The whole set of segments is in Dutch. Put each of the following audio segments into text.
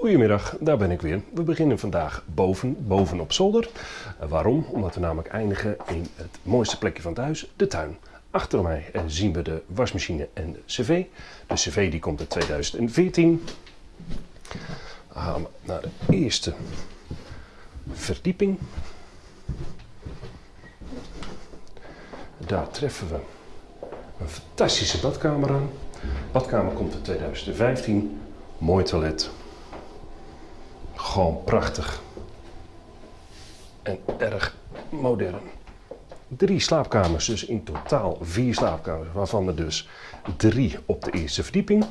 Goedemiddag, daar ben ik weer. We beginnen vandaag boven, boven op zolder. Eh, waarom? Omdat we namelijk eindigen in het mooiste plekje van het huis, de tuin. Achter mij eh, zien we de wasmachine en de cv. De cv die komt uit 2014. Dan gaan we naar de eerste verdieping. Daar treffen we een fantastische badkamer aan. badkamer komt uit 2015. Mooi toilet. Gewoon prachtig. En erg modern. Drie slaapkamers, dus in totaal vier slaapkamers, waarvan er dus drie op de eerste verdieping.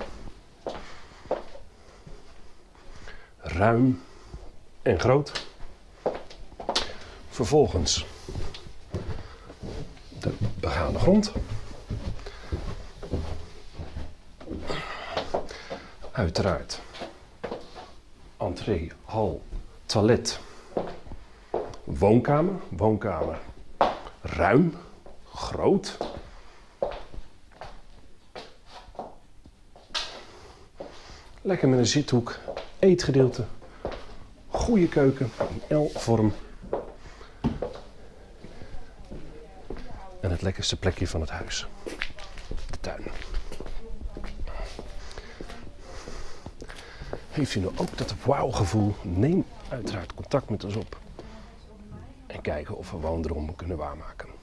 Ruim en groot. Vervolgens de begane grond. Uiteraard entree, hal, toilet, woonkamer. Woonkamer ruim, groot. Lekker met een zithoek, eetgedeelte, goede keuken, L-vorm. En het lekkerste plekje van het huis, de tuin. Heeft u nou ook dat wauw-gevoel? Neem uiteraard contact met ons op. En kijken of we woondromen kunnen waarmaken.